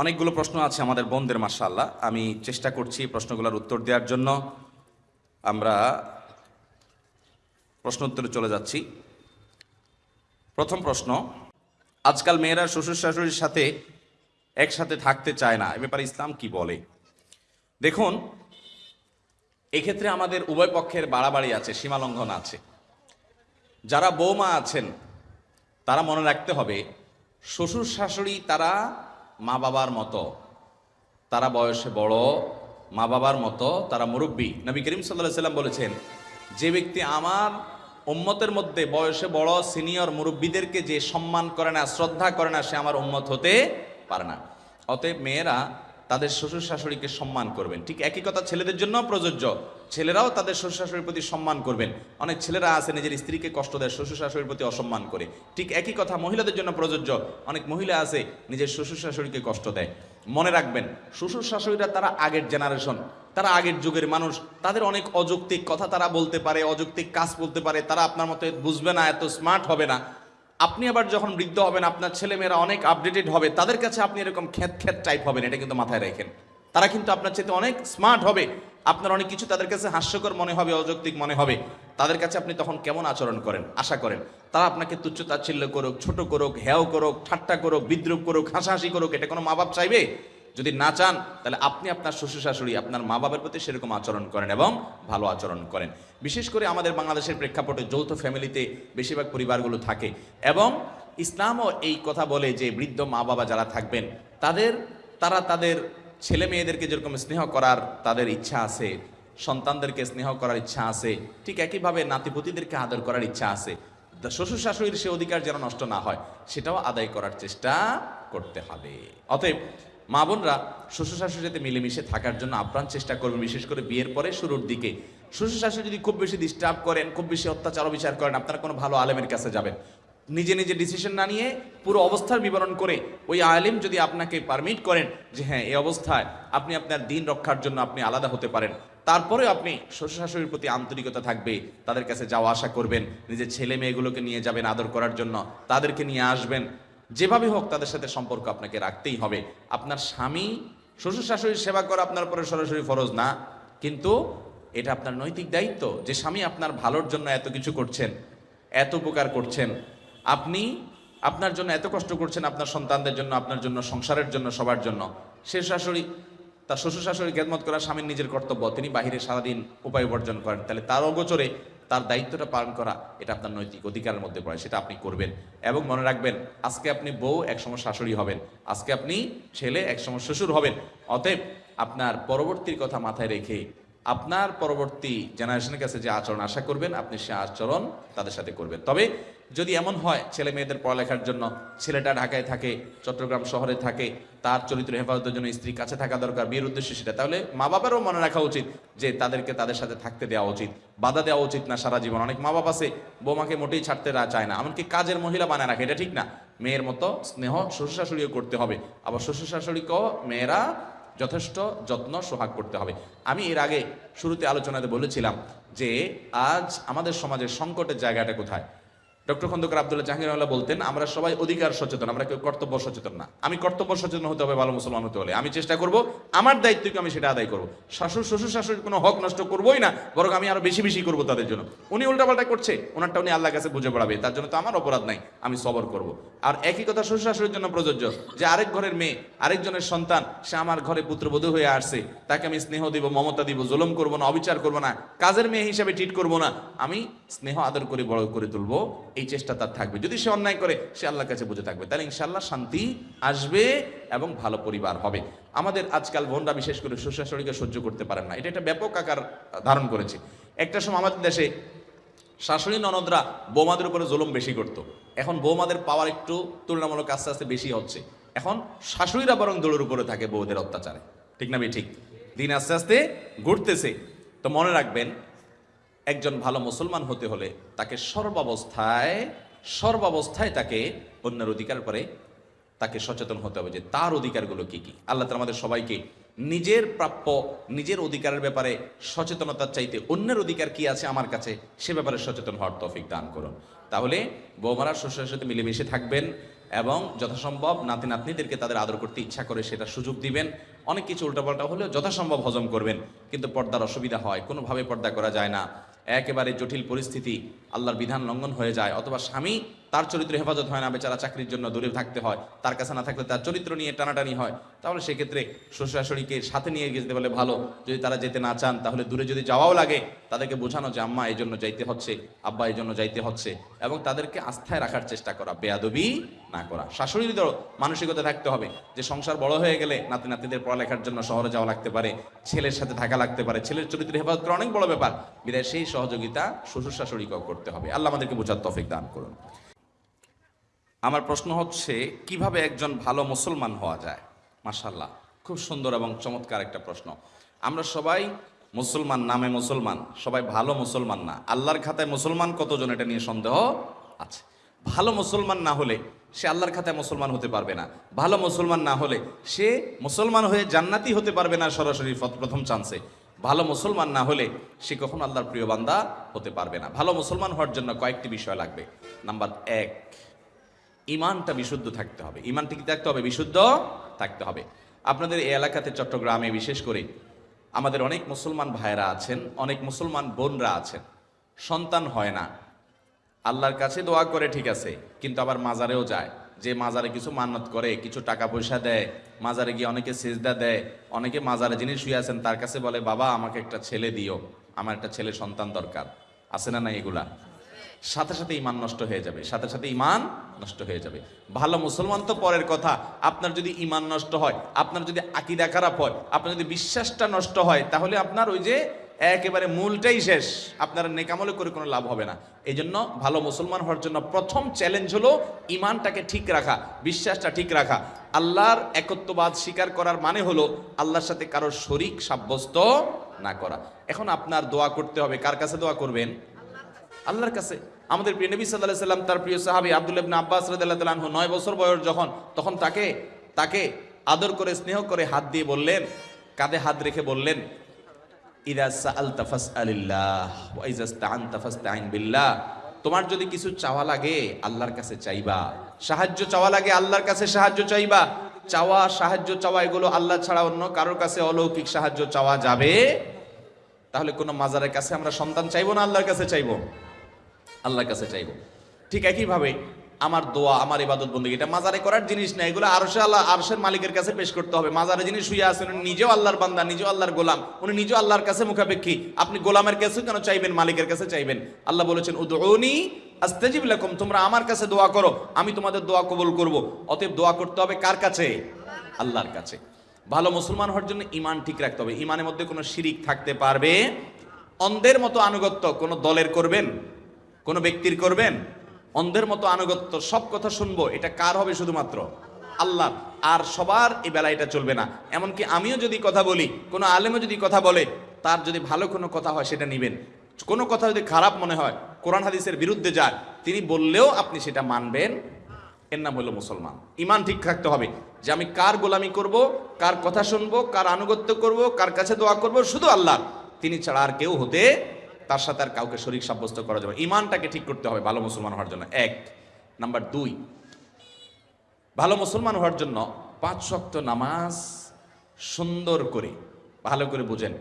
অনেকগুলো প্রশ্ন আছে আমাদের বোনদের মার্শাল্লাহ আমি চেষ্টা করছি প্রশ্নগুলোর উত্তর দেওয়ার জন্য। আমরা প্রশ্ন উত্তরে চলে যাচ্ছি। প্রথম প্রশ্ন, আজকাল মেয়েরা শ্বশুর শাশুড়ির সাথে একসাথে থাকতে চায় না, এ ব্যাপারে ইসলাম কি বলে? দেখুন, এক্ষেত্রে আমাদের উভয় পক্ষের বাড়াবাড়ি আছে, সীমালঙ্ঘন আছে। যারা বৌমা আছেন, তারা মনে রাখতে হবে শ্বশুর শাশুড়ি তারা মা বাবার মতো। তারা বয়সে বড়, মা বাবার মতো, তারা মুরব্বী। নবী করিম সাল্লাহ সাল্লাম বলেছেন, যে ব্যক্তি আমার উম্মতের মধ্যে বয়সে বড়, সিনিয়র মুরব্বীদেরকে যে সম্মান করে না, শ্রদ্ধা করে না, সে আমার উম্মত হতে পারে না। অতএব মেয়েরা তাদের শ্বশুর শাশুড়িকে সম্মান করবেন। ঠিক একই কথা ছেলেদের জন্য প্রযোজ্য। ছেলেরাও তাদের শ্বশুর শাশুড়ির প্রতি সম্মান করবেন। অনেক ছেলেরা আছে, নিজের স্ত্রীকে কষ্ট দেয় শ্বশুর শাশুড়ির প্রতি অসম্মান করে। ঠিক একই কথা মহিলাদের জন্য প্রযোজ্য। অনেক মহিলা আছে, নিজের শ্বশুর শাশুড়িকে কষ্ট দেয়। মনে রাখবেন শ্বশুর শাশুড়িরা তারা আগের জেনারেশন তারা আগের যুগের মানুষ। তাদের অনেক অযৌক্তিক কথা তারা বলতে পারে, অযৌক্তিক কাজ বলতে পারে। তারা আপনার মতো বুঝবে না, এত স্মার্ট হবে না। আপনি আবার যখন বৃদ্ধ হবেন, আপনার ছেলেমেয়েরা অনেক আপডেটেড হবে, তাদের কাছে আপনি এরকম খ্যাত খ্যাত টাইপ হবেন, এটা কিন্তু মাথায় রাখেন। তারা কিন্তু আপনার চেয়ে অনেক স্মার্ট হবে, আপনার অনেক কিছু তাদের কাছে হাস্যকর মনে হবে, অযৌক্তিক মনে হবে। তাদের কাছে আপনি তখন কেমন আচরণ করেন? আশা করেন। তারা আপনাকে তুচ্ছ তাচ্ছিল্য করুক, ছোট করুক হ্যাও করুক, ঠাট্টা করুক, বিদ্রুপ করুক, হাসাহাসি করুক, এটা কোনো মা বাপ চাইবে? যদি না চান, তাহলে আপনি আপনার শ্বশুর শাশুড়ি আপনার মা বাবার প্রতি সেরকম আচরণ করেন এবং ভালো আচরণ করেন। বিশেষ করে আমাদের বাংলাদেশের প্রেক্ষাপটে যৌথ ফ্যামিলিতে বেশিরভাগ পরিবারগুলো থাকে এবং ইসলামও এই কথা বলে যে বৃদ্ধ মা বাবা যারা থাকবেন, তাদের, তারা তাদের ছেলে মেয়েদেরকে যেরকম স্নেহ করার তাদের ইচ্ছা আছে, সন্তানদেরকে স্নেহ করার ইচ্ছা আছে, ঠিক একইভাবে নাতিপতিদেরকে আদর করার ইচ্ছা আছে শ্বশুর শাশুড়ির সে অধিকার যেন নষ্ট না হয়, সেটাও আদায় করার চেষ্টা করতে হবে। অতএব মা বোনরা শ্বশুর শাশুড়ির সাথে মিলেমিশে থাকার জন্য আপ্রাণ চেষ্টা করবেন, বিশেষ করে বিয়ের পরে শুরুর দিকে। শ্বশুর শাশুড়ি যদি খুব বেশি ডিস্টার্ব করেন, খুব বেশি অত্যাচার বিচার করেন, আপনারা কোনো ভালো আলেমের কাছে যাবেন। নিজে নিজে ডিসিশন না নিয়ে পুরো অবস্থার বিবরণ করে ওই আলেম যদি আপনাকে পারমিট করেন যে হ্যাঁ এই অবস্থায় আপনি আপনার দিন রক্ষার জন্য আপনি আলাদা হতে পারেন। তারপরে আপনি শ্বশুর শাশুড়ির প্রতি আন্তরিকতা থাকবে, তাদের কাছে যাওয়া আসা করবেন, নিজের ছেলে মেয়েগুলোকে নিয়ে যাবেন আদর করার জন্য, তাদেরকে নিয়ে আসবেন। যেভাবে হোক তাদের সাথে সম্পর্ক আপনাকে রাখতেই হবে। আপনার স্বামী শ্বশুর শাশুড়ির সেবা করা আপনার উপরে সরাসরি ফরজ না, কিন্তু এটা আপনার নৈতিক দায়িত্ব যে স্বামী আপনার ভালোর জন্য এত কিছু করছেন, এত উপকার করছেন। আপনি আপনার জন্য এত কষ্ট করছেন আপনার সন্তানদের জন্য, আপনার জন্য, সংসারের জন্য, সবার জন্য। সে শাশুড়ি, তার শ্বশুর শাশুড়ি খেদমত করা স্বামীর নিজের কর্তব্য, তিনি বাহিরে সারাদিন উপায় উপার্জন করেন। তাহলে তার অগোচরে তার দায়িত্বটা পালন করা, এটা আপনার নৈতিক অধিকারের মধ্যে পড়ে, সেটা আপনি করবেন। এবং মনে রাখবেন, আজকে আপনি বউ, একসময় শাশুড়ি হবেন। আজকে আপনি ছেলে, একসময় শ্বশুর হবেন। অতএব আপনার পরবর্তীর কথা মাথায় রেখে আপনার পরবর্তী জেনারেশনের কাছে যে আচরণ আশা করবেন, আপনি সে আচরণ তাদের সাথে করবেন। তবে যদি এমন হয়, ছেলে মেয়েদের পড়ালেখার জন্য, ছেলেটা ঢাকায় থাকে, চট্টগ্রাম শহরে থাকে, তার চরিত্র হেফাজতের জন্য স্ত্রী কাছে থাকা দরকার, বিয়ের উদ্দেশ্যে সেটা, তাহলে মা বাবারও মনে রাখা উচিত যে তাদেরকে তাদের সাথে থাকতে দেওয়া উচিত। বাধা দেওয়া উচিত না সারা জীবন। অনেক মা বাবা আছে, বৌমাকে মোটেই ছাড়তে চায় না। এমনকি কাজের মহিলা বানায় রাখে, এটা ঠিক না। মেয়ের মতো স্নেহ শ্বশুর শাশুড়িও করতে হবে। আবার শ্বশুর শাশুড়িকেও মেয়েরা যথেষ্ট যত্ন সোহাগ করতে হবে। আমি এর আগে শুরুতে আলোচনাতে বলেছিলাম যে, আজ আমাদের সমাজের সংকটের জায়গাটা কোথায়? ডক্টর খন্দকার আব্দুল্লাহ জাহাঙ্গীরওয়ালা বলতেন, আমরা সবাই অধিকার সচেতন, আমরা কেউ কর্তব্য সচেতন না। আমি কর্তব্য সচেতন হতে হবে, ভালো মুসলমান হতে হলে। আমি চেষ্টা করব, আমার দায়িত্বকে আমি সেটা আদায় করব। শাশুর শ্বশুর শাশুড়ির কোনো হক নষ্ট করবোই না, বরং আমি আরও বেশি বেশি করব তাদের জন্য। উনি উল্টাপাল্টা করছে ওনারটা উনি আল্লাহ কাছে বুঝে পড়াবে, তার জন্য তো আমার অপরাধ নাই, আমি সবর করব। আর একই কথা শ্বশুর শাশুড়ির জন্য প্রযোজ্য, যে আরেক ঘরের মেয়ে, আরেকজনের সন্তান, সে আমার ঘরে পুত্রবধূ হয়ে আসছে, তাকে আমি স্নেহ দিব, মমতা দিব, জুলুম করব না, অবিচার করব না, কাজের মেয়ে হিসাবে ট্রিট করব না, আমি স্নেহ আদর করে বড় করে তুলবো এই চেষ্টা তার থাকবে। যদি সে অন্যায় করে, সে আল্লাহর কাছে বুঝে থাকবে। তাহলে ইনশাল্লাহ শান্তি আসবে এবং ভালো পরিবার হবে। আমাদের আজকাল বোনরা বিশেষ করে শ্বশুর শাশুড়িকে সহ্য করতে পারেন না। এটা একটা ব্যাপক আকার ধারণ করেছে। একটা সময় আমাদের দেশে শাশুড়ি ননদরা বৌমাদের উপরে জুলুম বেশি করতো। এখন বৌমাদের পাওয়ার একটু তুলনামূলক আস্তে আস্তে বেশি হচ্ছে। এখন শাশুড়িরা বরং দোলের উপরে থাকে বউদের অত্যাচারে। ঠিক না ঠিক। দিন আস্তে আস্তে ঘুরতেছে। তো মনে রাখবেন একজন ভালো মুসলমান হতে হলে তাকে সর্বাবস্থায় সর্বাবস্থায় তাকে অন্যের অধিকার পরে তাকে সচেতন হতে হবে যে তার অধিকারগুলো কি কি। আল্লাহ তাআলা আমাদের সবাইকে নিজের প্রাপ্য, নিজের অধিকারের ব্যাপারে সচেতনতার চাইতে অন্যের অধিকার কি আছে আমার কাছে সে ব্যাপারে সচেতন হওয়ার তফিক দান করুন। তাহলে বৌমারা, শ্বশুরের সাথে মিলেমিশে থাকবেন এবং যথাসম্ভব নাতি নাতনিদেরকে তাদের আদর করতে ইচ্ছা করে সেটা সুযোগ দিবেন। অনেক কিছু উল্টাপাল্টা হলেও যথাসম্ভব হজম করবেন, কিন্তু পর্দার অসুবিধা হয়, কোনোভাবে পর্দা করা যায় না। একেবারে জটিল পরিস্থিতি আল্লাহর বিধান লঙ্ঘন হয়ে যায় অথবা স্বামী তার চরিত্র হেফাজত হয় না, বেচারা চাকরির জন্য দূরে থাকতে হয়। তার কাছে না থাকলে তার চরিত্র নিয়ে টানাটানি হয়। তাহলে সেক্ষেত্রে শ্বশুরাশড়িকে সাথে নিয়ে যেতে বলে ভালো, যদি তারা যেতে না চান তাহলে দূরে যদি যাওয়াও লাগে, তাদেরকে বোঝানো যে আম্মা এই জন্য যাইতে হচ্ছে, আব্বা এই জন্য যাইতে হচ্ছে এবং তাদেরকে আস্থায় রাখার চেষ্টা করা, বেয়াদবি না করা। শাশুড়িদেরও মানসিকতা থাকতে হবে যে সংসার বড় হয়ে গেলে নাতি নাতিদের পড়ালেখার জন্য শহরে যাওয়া লাগতে পারে, ছেলের সাথে থাকা লাগতে পারে, ছেলের চরিত্র হেফাজত করা অনেক বড় ব্যাপার। বিদায়, সেই সহযোগিতা শ্বশুর শাশুড়িকেও করতে হবে। আল্লাহ আমাদেরকে বোঝার তফিক দান করুন। আমার প্রশ্ন হচ্ছে, কীভাবে একজন ভালো মুসলমান হওয়া যায়? মাশাল্লাহ খুব সুন্দর এবং চমৎকার একটা প্রশ্ন। আমরা সবাই মুসলমান, নামে মুসলমান, সবাই ভালো মুসলমান না। আল্লাহর খাতায় মুসলমান কতজন এটা নিয়ে সন্দেহ আছে? ভালো মুসলমান না হলে সে আল্লাহর খাতায় মুসলমান হতে পারবে না। ভালো মুসলমান না হলে সে মুসলমান হয়ে জান্নাতি হতে পারবে না সরাসরি প্রথম চান্সে ভালো মুসলমান না হলে সে কখনো আল্লাহর প্রিয় বান্দা হতে পারবে না। ভালো মুসলমান হওয়ার জন্য কয়েকটি বিষয় লাগবে। নাম্বার এক ইমানটা বিশুদ্ধ থাকতে হবে। ইমানটা কি থাকতে হবে? বিশুদ্ধ থাকতে হবে। আপনাদের এই এলাকাতে চট্টগ্রামে বিশেষ করে আমাদের অনেক মুসলমান ভাইরা আছেন, অনেক মুসলমান বোনরা আছেন। সন্তান হয় না। আল্লাহর কাছে দোয়া করে ঠিক আছে, কিন্তু আবার মাজারেও যায়। যে মাজারে কিছু মান্নত করে, কিছু টাকা পয়সা দেয়, মাজারে গিয়ে অনেকে সেজদা দেয়, অনেকে মাজারে যিনি শুয়ে আছেন তার কাছে বলে, বাবা, আমাকে একটা ছেলে দিও। আমার একটা ছেলে সন্তান দরকার। আছে না না এগুলা? সাথে সাথে ইমান নষ্ট হয়ে যাবে, সাথে সাথে ইমান নষ্ট হয়ে যাবে। ভালো মুসলমান তো পরের কথা, আপনার যদি ইমান নষ্ট হয়, আপনার যদি আকিদা খারাপ হয়, আপনার যদি বিশ্বাসটা নষ্ট হয়, তাহলে আপনার ওই যে একেবারে মূলটাই শেষ। আপনার নেকামলে করে কোনো লাভ হবে না। এই জন্য ভালো মুসলমান হওয়ার জন্য প্রথম চ্যালেঞ্জ হলো ইমানটাকে ঠিক রাখা, বিশ্বাসটা ঠিক রাখা। আল্লাহর একত্ববাদ স্বীকার করার মানে হলো আল্লাহর সাথে কারোর শরিক সাব্যস্ত না করা। এখন আপনার দোয়া করতে হবে, কার কাছে দোয়া করবেন? আল্লাহর কাছে। আমাদের প্রিয় নবী সাল্লাহ সাল্লাম, তার প্রিয় সাহাবি আব্দুল ইবনে আব্বাস আনহু, নয় বছর বয়স যখন, তখন তাকে তাকে আদর করে, স্নেহ করে হাত দিয়ে বললেন, কাঁধে হাত রেখে বললেন তোমার যদি কিছু চাওয়া লাগে, আল্লাহর কাছে চাইবা। সাহায্য চাওয়া লাগে, আল্লাহর কাছে সাহায্য চাইবা। চাওয়া, সাহায্য চাওয়া, এগুলো আল্লাহ ছাড়া অন্য কারোর কাছে অলৌকিক সাহায্য চাওয়া যাবে? তাহলে কোনো মাজারের কাছে আমরা সন্তান চাইব না আল্লাহর কাছে চাইব? আল্লাহর কাছে চাইব। ঠিক একইভাবে আমার দোয়া, আমার ইবাদত বন্দী, এটা মাজারে করার জিনিস না, এগুলো আরশে আল্লাহ, আরশের মালিকের কাছে পেশ করতে হবে। মাজারে যিনি শুয়ে আছেন, উনি নিজেও আল্লাহর বান্দা, নিজেও আল্লাহর গোলাম, উনি নিজেও আল্লাহর কাছে মুখাপেক্ষী। আপনি গোলামের কাছে কেন চাইবেন, মালিকের কাছে চাইবেন? আল্লাহ বলেছেন, উদউনি আস্তাজিব লাকুম, তোমরা আমার কাছে দোয়া করো, আমি তোমাদের দোয়া কবুল করব। অতএব দোয়া করতে হবে কার কাছে? আল্লাহর কাছে। ভালো মুসলমান হওয়ার জন্য ইমান ঠিক রাখতে হবে। ইমানের মধ্যে কোনো শিরিক থাকতে পারবে? অন্ধের মতো আনুগত্য কোনো দলের করবেন? কোনো ব্যক্তির করবেন? অন্ধের মতো আনুগত্য, সব কথা শুনব, এটা কার হবে শুধুমাত্র? আল্লাহ আর সবার এই বেলা এটা চলবে না। এমনকি আমিও যদি কথা বলি, কোনো আলেমও যদি কথা বলে, তার যদি ভালো কোনো কথা হয়, সেটা নিবেন। কোনো কথা যদি খারাপ মনে হয়, কোরআন হাদিসের বিরুদ্ধে যায়, তিনি বললেও আপনি সেটা মানবেন। এর নাম হলো মুসলমান। ইমান ঠিক থাকতে হবে যে আমি কার গোলামি করব, কার কথা শুনব, কার আনুগত্য করব, কার কাছে দোয়া করব, শুধু আল্লাহ তিনি ছাড়া আর কেউ হতে তার সাথে আর কাউকে শরীর সাব্যস্ত করা যাবে। ইমানটাকে ঠিক করতে হবে ভালো মুসলমান হওয়ার জন্য। এক। নাম্বার দুই, ভালো মুসলমান হওয়ার জন্য পাঁচ শক্ত নামাজ সুন্দর করে, ভালো করে বুঝেন।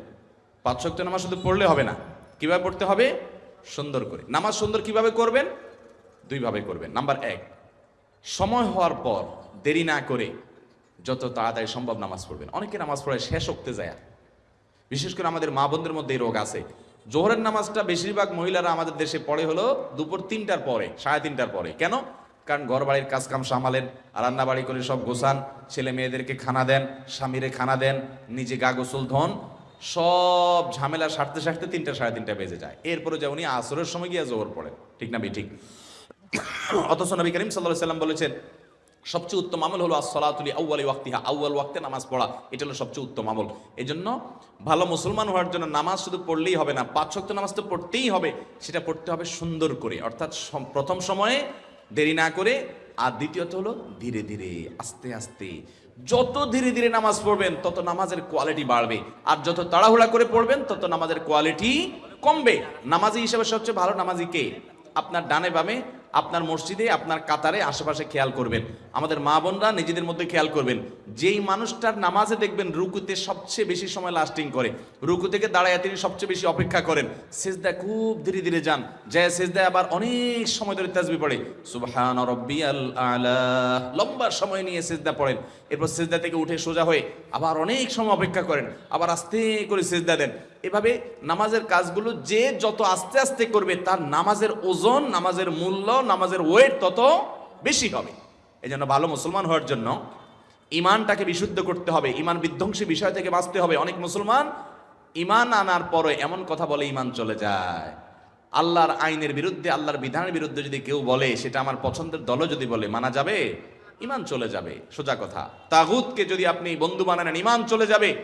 পাঁচ শক্ত নামাজ শুধু পড়লে হবে না। কীভাবে পড়তে হবে? সুন্দর করে। নামাজ সুন্দর কীভাবে করবেন? দুইভাবে করবেন। নাম্বার এক, সময় হওয়ার পর দেরি না করে যত তাড়াতাড়ি সম্ভব নামাজ পড়বেন। অনেকে নামাজ পড়ে শেষ উঠতে যায়। বিশেষ করে আমাদের মা বোনদের মধ্যে এই রোগ আছে। জোহরের নামাজটা বেশিরভাগ মহিলারা আমাদের দেশে পড়ে হলো দুপুর তিনটার পরে, সাড়ে তিনটার পরে। কেন? কারণ ঘর বাড়ির কাজ কাম সামালেন রান্না বাড়ি করে সব গোছান, ছেলে মেয়েদেরকে খানা দেন, স্বামীরে খানা দেন, নিজে গা গোসল ধন, সব ঝামেলা সারতে সারতে তিনটা, সাড়ে তিনটা বেজে যায়। এরপরে যে উনি আসরের সময় গিয়ে জোহর পড়েন। ঠিক না বি ঠিক। অথচ নবী করিম সাল্লাহ সাল্লাম বলেছেন সবচেয়ে উত্তম আমল হলো আসলাতুলি আউ্বালি ওয়াক্তিহা। আউ্বাল ওয়াক্তে নামাজ পড়া, এটা হলো সবচেয়ে উত্তম আমল। এই জন্য ভালো মুসলমান হওয়ার জন্য নামাজ শুধু পড়লেই হবে না, পাঁচ শক্ত নামাজ তো পড়তেই হবে, সেটা পড়তে হবে সুন্দর করে। অর্থাৎ প্রথম সময়ে দেরি না করে, আর দ্বিতীয়ত হলো ধীরে ধীরে, আস্তে আস্তে। যত ধীরে ধীরে নামাজ পড়বেন, তত নামাজের কোয়ালিটি বাড়বে। আর যত তাড়াহুড়া করে পড়বেন, তত নামাজের কোয়ালিটি কমবে। নামাজি হিসেবে সবচেয়ে ভালো নামাজি কে? আপনার ডানে বামে আপনার মসজিদে, আপনার কাতারে, আশেপাশে খেয়াল করবেন। আমাদের মা বোনরা নিজেদের মধ্যে খেয়াল করবেন। যেই মানুষটার নামাজে দেখবেন রুকুতে সবচেয়ে বেশি সময় লাস্টিং করে, রুকু থেকে দাঁড়ায় তিনি সবচেয়ে বেশি অপেক্ষা করেন। সেজদা খুব ধীরে ধীরে যান, যায় সেজদায় আবার অনেক সময় ধরে তাজবি পড়ে। সুবহান লম্বা সময় নিয়ে সেজদা পড়েন। এরপর সেজদা থেকে উঠে সোজা হয়ে আবার অনেক সময় অপেক্ষা করেন। আবার আস্তে করে সেজদা দেন। এভাবে নামাজের কাজগুলো যে যত আস্তে আস্তে করবে, তার নামাজের ওজন, নামাজের মূল্য, নামাজের ওয়েট তত বেশি হবে। এই জন্য ভালো মুসলমান হওয়ার জন্য ইমানটাকে বিশুদ্ধ করতে হবে ইমান বিধ্বংসী বিষয় থেকে বাঁচতে হবে। অনেক মুসলমান ইমান আনার পরে এমন কথা বলে ইমান চলে যায়। আল্লাহর আইনের বিরুদ্ধে, আল্লাহর বিধানের বিরুদ্ধে যদি কেউ বলে, সেটা আমার পছন্দের দলও যদি বলে, মানা যাবে? ইমান চলে যাবে। সোজা কথা। তাগুতকে যদি আপনি বন্ধু বানানেন ইমান চলে যাবে।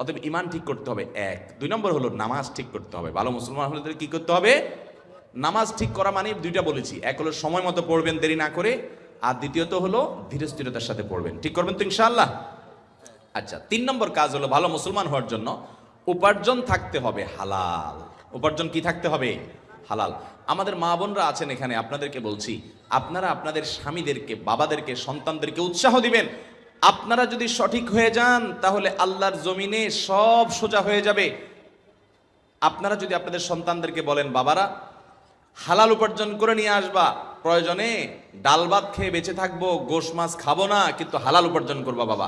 অতএব ইমান ঠিক করতে হবে, এক। দুই নম্বর হলো নামাজ ঠিক করতে হবে। ভালো মুসলমান হলে কি করতে হবে? নামাজ ঠিক করা মানে দুইটা বলেছি। এক হলো সময় মতো পড়বেন, দেরি না করে। আর দ্বিতীয়ত হলো ধীরে স্থিরতার সাথে পড়বেন। ঠিক করবেন তো ইনশাআল্লাহ? আচ্ছা তিন নম্বর কাজ হলো ভালো মুসলমান হওয়ার জন্য উপার্জন থাকতে হবে হালাল। উপার্জন কি থাকতে হবে? হালাল। আমাদের মা বোনরা আছেন এখানে, আপনাদেরকে বলছি, আপনারা আপনাদের স্বামীদেরকে, বাবাদেরকে, সন্তানদেরকে উৎসাহ দিবেন। আপনারা যদি সঠিক হয়ে যান, তাহলে আল্লাহর জমিনে সব সোজা হয়ে যাবে। আপনারা যদি আপনাদের সন্তানদেরকে বলেন, বাবারা, হালাল উপার্জন করে নিয়ে আসবা, প্রয়োজনে ডাল ভাত খেয়ে বেঁচে থাকব, গোশ মাছ খাব না, কিন্তু হালাল উপার্জন করবা, বাবা।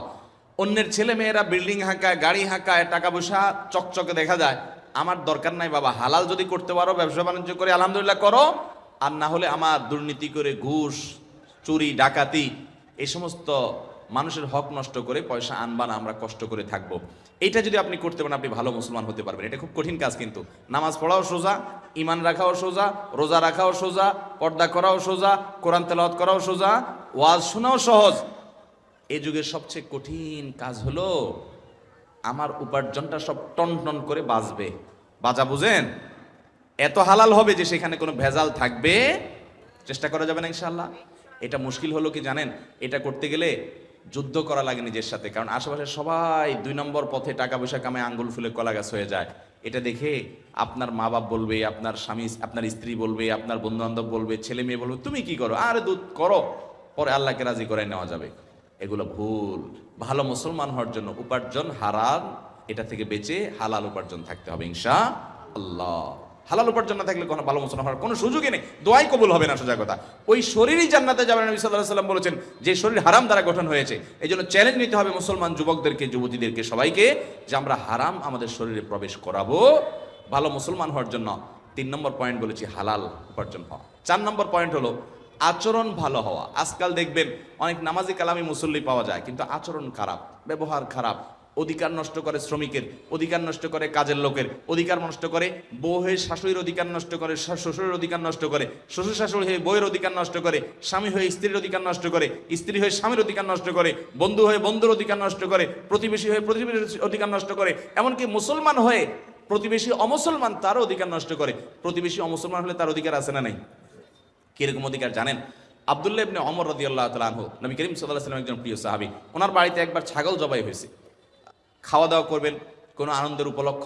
অন্যের ছেলে মেয়েরা বিল্ডিং হাঁকায়, গাড়ি হাঁকায়, টাকা পয়সা চকচকে দেখা যায়। আমার দরকার নাই, বাবা, হালাল যদি করতে পারো, ব্যবসা বাণিজ্য করে, আলহামদুলিল্লাহ করো। আর না হলে আমার দুর্নীতি করে, ঘুষ, চুরি, ডাকাতি এই সমস্ত মানুষের হক নষ্ট করে পয়সা আনবা না আমরা কষ্ট করে থাকব। এটা যদি আপনি করতে পারেন, আপনি ভালো মুসলমান হতে পারবেন। এটা খুব কঠিন কাজ কিন্তু। নামাজ পড়াও সোজা ইমান রাখাও সোজা, রোজা রাখাও সোজা, পর্দা করাও সোজা, কোরআন তেলাওয়াত করাও সোজা, ওয়াজ শোনাও সহজ। এ যুগের সবচেয়ে কঠিন কাজ হলো আমার উপার্জনটা সব টন টন করে বাঁচবে। বাজা বুঝেন? এত হালাল হবে যে সেখানে কোনো ভেজাল থাকবে? চেষ্টা করা যাবে না ইনশাল্লাহ এটা মুশকিল হলো কি জানেন? এটা করতে গেলে যুদ্ধ করা লাগে নিজের সাথে। কারণ আশেপাশে সবাই দুই নম্বর পথে টাকা পয়সা কামে আঙ্গুল ফুলে কলা গাছ হয়ে যায়। এটা দেখে আপনার মা বাপ বলবে, আপনার স্বামী, আপনার স্ত্রী বলবে, আপনার বন্ধু বান্ধব বলবে, ছেলে মেয়ে বলবে, তুমি কি করো? আরে দুধ করো। পরে আল্লাহকে রাজি করে নেওয়া যাবে। এগুলো ভুল। ভালো মুসলমান হওয়ার জন্য উপার্জন হারাল এটা থেকে বেঁচে হালাল উপার্জন থাকতে হবে, ইনশা আল্লাহ। হালাল উপার্জন না থাকলে কোনো ভালো মুসলমান হওয়ার কোনো সুযোগই নেই। দোয়াই কবুল হবে না, সোজা কথা। ওই শরীরই জান্নাতে যাবেন নবী সাল্লাহ সাল্লাম বলেছেন, যে শরীর হারাম দ্বারা গঠন হয়েছে, এই জন্য চ্যালেঞ্জ নিতে হবে মুসলমান যুবকদেরকে, যুবতীদেরকে, সবাইকে, যে আমরা হারাম আমাদের শরীরে প্রবেশ করাবো। ভালো মুসলমান হওয়ার জন্য তিন নম্বর পয়েন্ট বলেছি, হালাল উপার্জন হওয়া। চার নম্বর পয়েন্ট হলো, আচরণ ভালো হওয়া। আজকাল দেখবেন, অনেক নামাজি কালামি মুসল্লি পাওয়া যায়, কিন্তু আচরণ খারাপ, ব্যবহার খারাপ অধিকার নষ্ট করে শ্রমিকের অধিকার নষ্ট করে কাজের লোকের অধিকার নষ্ট করে বউ হয়ে শাশুড়ির অধিকার নষ্ট করে শ্বশুরের অধিকার নষ্ট করে শ্বশুর শাশুড়ি হয়ে বইয়ের অধিকার নষ্ট করে স্বামী হয়ে স্ত্রীর অধিকার নষ্ট করে স্ত্রী হয়ে স্বামীর অধিকার নষ্ট করে বন্ধু হয়ে বন্ধুর অধিকার নষ্ট করে প্রতিবেশী হয়ে প্রতিবেশীর অধিকার নষ্ট করে এমনকি মুসলমান হয়ে প্রতিবেশী অমুসলমান তারও অধিকার নষ্ট করে প্রতিবেশী অমুসলমান হলে তার অধিকার আছে না নাই কীরকম অধিকার জানেন আবদুল্লাহ ইবনে অমর রাদিয়াল্লাহু তাআলা আনহু নবী করিম সাল্লাল্লাহু আলাইহি একজন প্রিয় সাহাবী ওনার বাড়িতে একবার ছাগল জবাই হয়েছে খাওয়া দাওয়া করবেন, কোনো আনন্দের উপলক্ষ।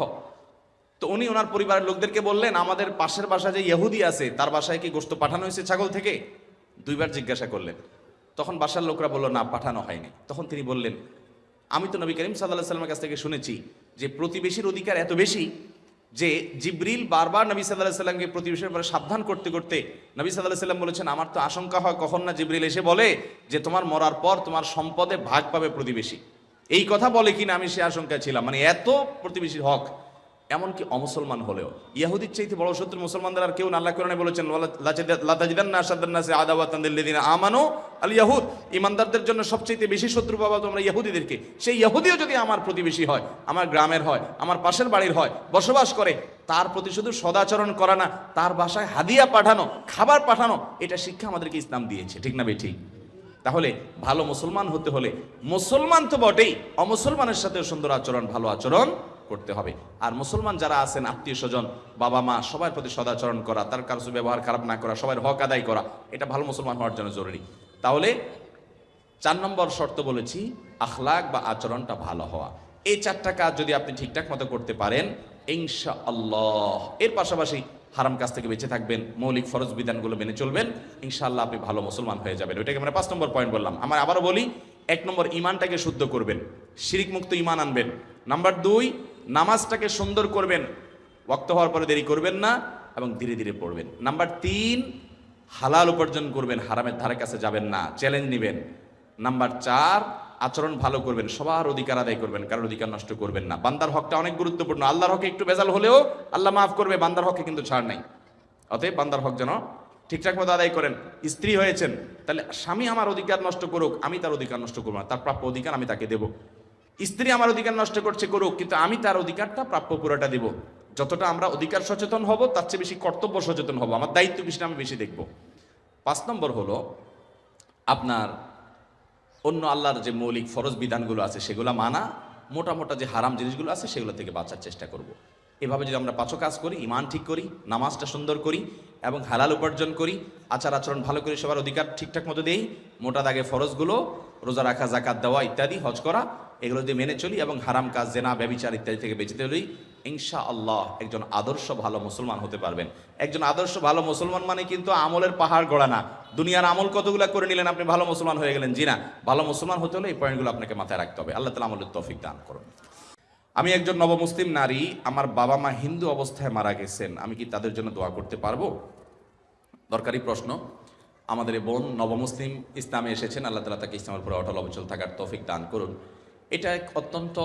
তো উনি ওনার পরিবারের লোকদেরকে বললেন, আমাদের পাশের বাসায় যে ইহুদি আছে, তার বাসায় কি গোস্ত পাঠানো হয়েছে ছাগল থেকে? দুইবার জিজ্ঞাসা করলেন। তখন বাসার লোকরা বলল, না, পাঠানো হয়নি। তখন তিনি বললেন, আমি তো নবী করিম সাল্লাহ সাল্লামের কাছ থেকে শুনেছি যে প্রতিবেশীর অধিকার এত বেশি যে জিব্রিল বারবার নবী সাল্লাহ সাল্লামকে প্রতিবেশীর ব্যাপারে সাবধান করতে করতে নবী সাল্লাহ সাল্লাম বলেছেন, আমার তো আশঙ্কা হয় কখন না জিব্রিল এসে বলে যে তোমার মরার পর তোমার সম্পদে ভাগ পাবে প্রতিবেশী। এই কথা বলে কিনা আমি সে আশঙ্কায় ছিলাম। মানে এত প্রতিবেশীর হক, এমনকি অমুসলমান হলেও। ইয়াহুদির চাইতে বড় শত্রু মুসলমানদের আর কেউ না, আল্লাহ কোরআনে বলেছেন আদাওয়াতান্দিল্লাযিনা আমানু আল ইয়াহুদ। ইমানদারদের জন্য সবচেয়ে বেশি শত্রু পাবা তোমরা ইহুদিদেরকে সেই ইহুদিও যদি আমার প্রতিবেশী হয়, আমার গ্রামের হয়, আমার পাশের বাড়ির হয়, বসবাস করে, তার প্রতি শুধু সদাচরণ করা না, তার বাসায় হাদিয়া পাঠানো, খাবার পাঠানো, এটা শিক্ষা আমাদেরকে ইসলাম দিয়েছে। ঠিক না বে ঠিক? তাহলে ভালো মুসলমান হতে হলে মুসলমান তো বটেই, অমুসলমানের সাথে সুন্দর আচরণ, ভালো আচরণ করতে হবে। আর মুসলমান যারা আছেন, আত্মীয় স্বজন, বাবা মা, সবার প্রতি সদাচরণ করা, তার কারও ব্যবহার খারাপ না করা, সবার হক আদায় করা, এটা ভালো মুসলমান হওয়ার জন্য জরুরি। তাহলে চার নম্বর শর্ত বলেছি, আখলাক বা আচরণটা ভালো হওয়া। এই চারটা কাজ যদি আপনি ঠিকঠাক মতো করতে পারেন ইনশা আল্লাহ এর পাশাপাশি হারাম কাজ থেকে বেঁচে থাকবেন, মৌলিক ফরজ বিধানগুলো মেনে চলবেন ইনশাল্লাহ আপনি ভালো মুসলমান হয়ে যাবেন। ওইটাকে আমরা পাঁচ নম্বর পয়েন্ট বললাম। আমার আবারও বলি, এক নম্বর ইমানটাকে শুদ্ধ করবেন শিরিক মুক্ত ইমান আনবেন। নাম্বার দুই, নামাজটাকে সুন্দর করবেন, ওয়াক্ত হওয়ার পরে দেরি করবেন না এবং ধীরে ধীরে পড়বেন। নাম্বার তিন, হালাল উপার্জন করবেন, হারামের ধারে কাছে যাবেন না চ্যালেঞ্জ নেবেন। নাম্বার চার আচরণ ভালো করবেন, সবার অধিকার আদায় করবেন, কারোর অধিকার নষ্ট করবেন না। বান্দার হকটা অনেক গুরুত্বপূর্ণ। আল্লাহর হকে একটু বেজাল হলেও আল্লাহ মাফ করবে, বান্দার হকে কিন্তু ছাড় নাই। অতএব বান্দার হক যেন ঠিকঠাক মতো আদায় করেন। স্ত্রী হয়েছেন, তাহলে স্বামী আমার অধিকার নষ্ট করুক, আমি তার অধিকার নষ্ট করব না, তার প্রাপ্য অধিকার আমি তাকে দেব। স্ত্রী আমার অধিকার নষ্ট করছে করুক, কিন্তু আমি তার অধিকারটা প্রাপ্য পুরোটা দেব। যতটা আমরা অধিকার সচেতন হব, তার চেয়ে বেশি কর্তব্য সচেতন হব। আমার দায়িত্ব বেশি আমি বেশি দেখব। পাঁচ নম্বর হলো, আপনার অন্য আল্লাহর যে মৌলিক ফরজ বিধানগুলো আছে, সেগুলো মানা, মোটা মোটা যে হারাম জিনিসগুলো আছে, সেগুলো থেকে বাঁচার চেষ্টা করব। এভাবে যদি আমরা পাঁচও কাজ করি ইমান ঠিক করি, নামাজটা সুন্দর করি এবং হালাল উপার্জন করি, আচার আচরণ ভালো করি সবার অধিকার ঠিকঠাক মতো দেই, মোটা দাগে ফরজগুলো, রোজা রাখা জাকাত দেওয়া ইত্যাদি, হজ করা, এগুলো দিয়ে মেনে চলি এবং হারাম কাজ, জেনা ব্যবিচার ইত্যাদি থেকে বেঁচে চলি ইনশা আল্লাহ একজন আদর্শ ভালো মুসলমান হতে পারবেন একজন আদর্শ ভালো মুসলমান মানে কিন্তু আমলের পাহাড় গড়া না দুনিয়ার আমল কতগুলো করে নিলেন আপনি? ভালো মুসলমান হয়ে গেলেন। জি না, ভালো মুসলমান হতে হলে এই পয়েন্টগুলো আপনাকে মাথায় রাখতে হবে। আল্লাহ তালা আমলের তৌফিক দান করুন। আমি একজন নবমুসলিম নারী, আমার বাবা মা হিন্দু অবস্থায় মারা গেছেন। আমি কি তাদের জন্য দোয়া করতে পারব? দরকারি প্রশ্ন। আমাদের এই বোন নবমুসলিম ইসলামে এসেছেন। আল্লাহ তালা তাকে ইসলামের উপরে অটল অবচল থাকার তৌফিক দান করুন। এটা এক অত্যন্ত